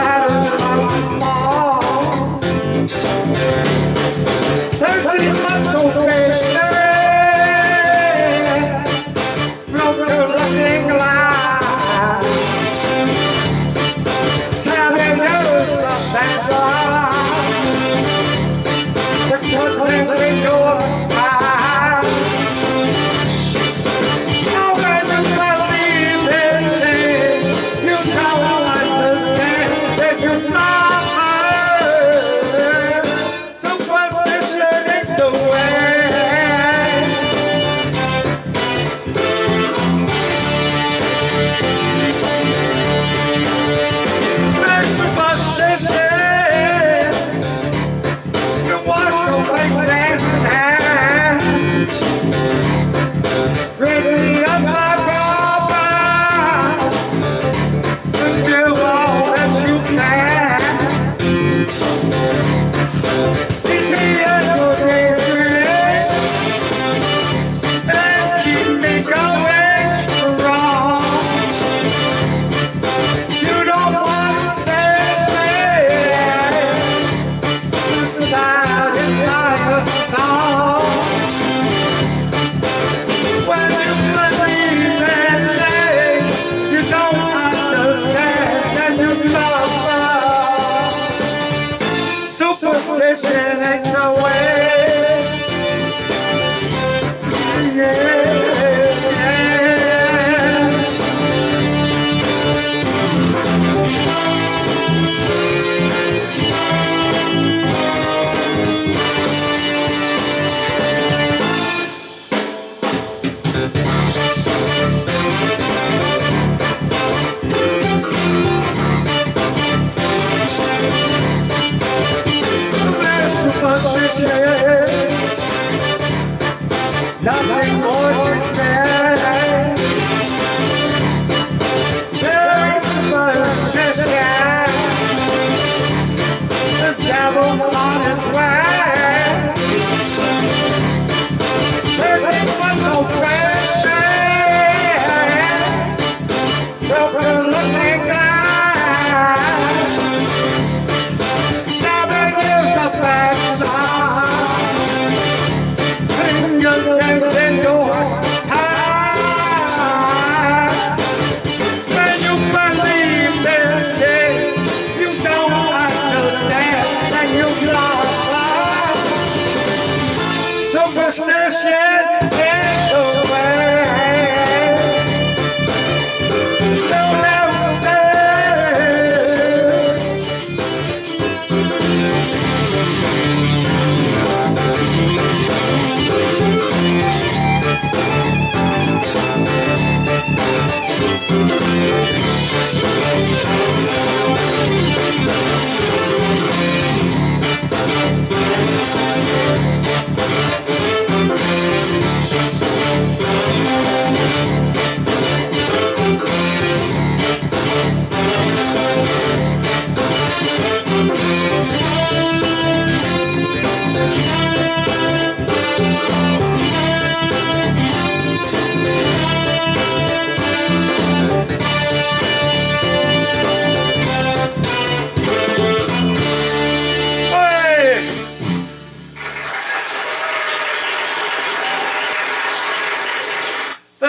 para devil's his way. shit. Get away.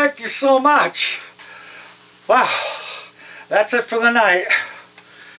Thank you so much. Wow. That's it for the night.